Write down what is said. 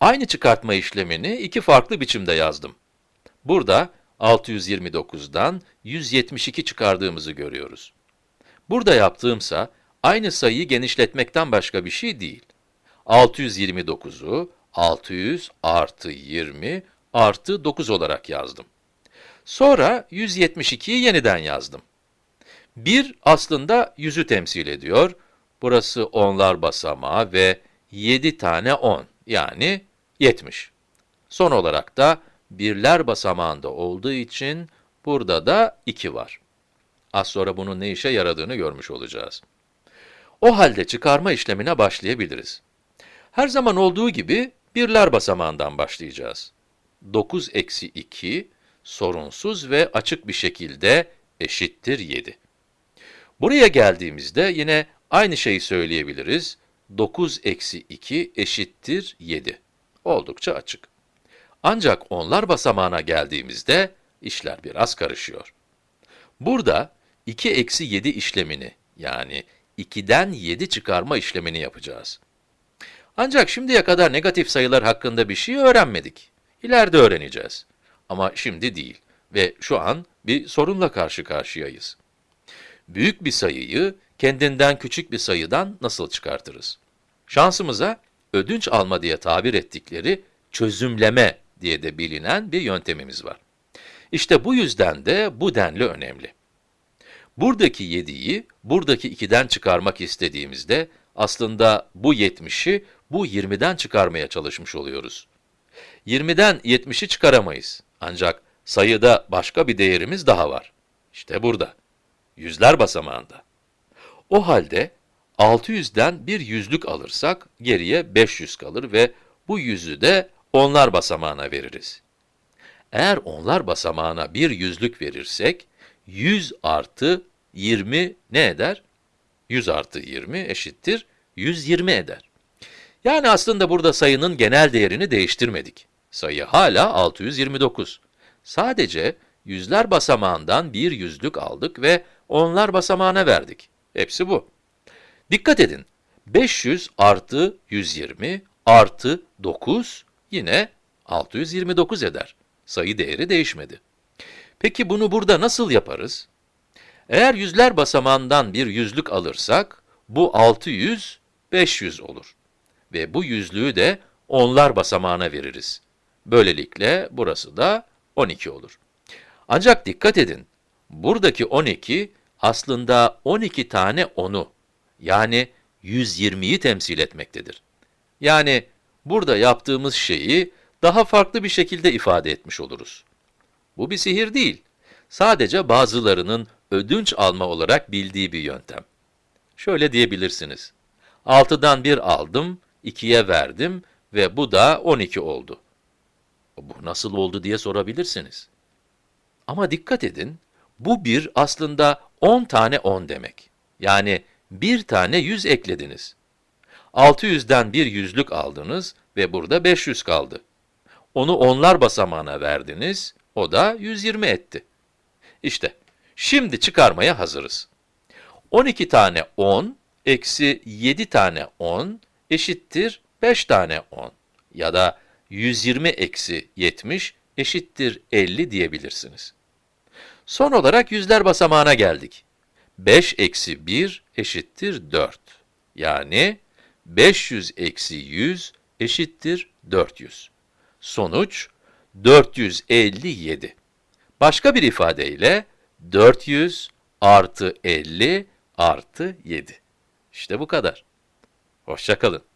Aynı çıkartma işlemini iki farklı biçimde yazdım. Burada 629'dan 172 çıkardığımızı görüyoruz. Burada yaptığımsa aynı sayıyı genişletmekten başka bir şey değil. 629'u 600 artı 20 artı 9 olarak yazdım. Sonra 172'yi yeniden yazdım. 1 aslında 100'ü temsil ediyor. Burası onlar basamağı ve 7 tane 10 yani 70. Son olarak da birler basamağında olduğu için burada da 2 var. Az sonra bunun ne işe yaradığını görmüş olacağız. O halde çıkarma işlemine başlayabiliriz. Her zaman olduğu gibi birler basamağından başlayacağız. 9 eksi 2 sorunsuz ve açık bir şekilde eşittir 7. Buraya geldiğimizde yine aynı şeyi söyleyebiliriz. 9 eksi 2 eşittir 7. Oldukça açık. Ancak onlar basamağına geldiğimizde işler biraz karışıyor. Burada 2 eksi 7 işlemini yani 2'den 7 çıkarma işlemini yapacağız. Ancak şimdiye kadar negatif sayılar hakkında bir şey öğrenmedik. İleride öğreneceğiz. Ama şimdi değil ve şu an bir sorunla karşı karşıyayız. Büyük bir sayıyı kendinden küçük bir sayıdan nasıl çıkartırız? Şansımıza ödünç alma diye tabir ettikleri çözümleme diye de bilinen bir yöntemimiz var. İşte bu yüzden de bu denli önemli. Buradaki 7'yi buradaki 2'den çıkarmak istediğimizde aslında bu 70'i bu 20'den çıkarmaya çalışmış oluyoruz. 20'den 70'i çıkaramayız. Ancak sayıda başka bir değerimiz daha var. İşte burada. Yüzler basamağında. O halde 600'den bir yüzlük alırsak geriye 500 kalır ve bu yüzü de onlar basamağına veririz. Eğer onlar basamağına bir yüzlük verirsek, 100 artı 20 ne eder? 100 artı 20 eşittir 120 eder. Yani aslında burada sayının genel değerini değiştirmedik. Sayı hala 629. Sadece yüzler basamağından bir yüzlük aldık ve onlar basamağına verdik. Hepsi bu. Dikkat edin, 500 artı 120 artı 9 yine 629 eder. Sayı değeri değişmedi. Peki bunu burada nasıl yaparız? Eğer yüzler basamağından bir yüzlük alırsak, bu 600, 500 olur. Ve bu yüzlüğü de onlar basamağına veririz. Böylelikle burası da 12 olur. Ancak dikkat edin, buradaki 12 aslında 12 tane 10'u, yani 120'yi temsil etmektedir. Yani burada yaptığımız şeyi daha farklı bir şekilde ifade etmiş oluruz. Bu bir sihir değil, sadece bazılarının ödünç alma olarak bildiği bir yöntem. Şöyle diyebilirsiniz, 6'dan 1 aldım, 2'ye verdim ve bu da 12 oldu. Bu nasıl oldu diye sorabilirsiniz. Ama dikkat edin, bu bir aslında 10 tane 10 demek. Yani bir tane 100 eklediniz. 600'den bir yüzlük aldınız ve burada 500 kaldı. Onu onlar basamağına verdiniz, o da 120 etti. İşte, şimdi çıkarmaya hazırız. 12 tane 10 eksi 7 tane 10 eşittir 5 tane 10 ya da 120 eksi 70 eşittir 50 diyebilirsiniz. Son olarak yüzler basamağına geldik. 5 eksi 1 eşittir 4. Yani 500 eksi 100 eşittir 400. Sonuç 457. Başka bir ifadeyle 400 artı 50 artı 7. İşte bu kadar. Hoşçakalın.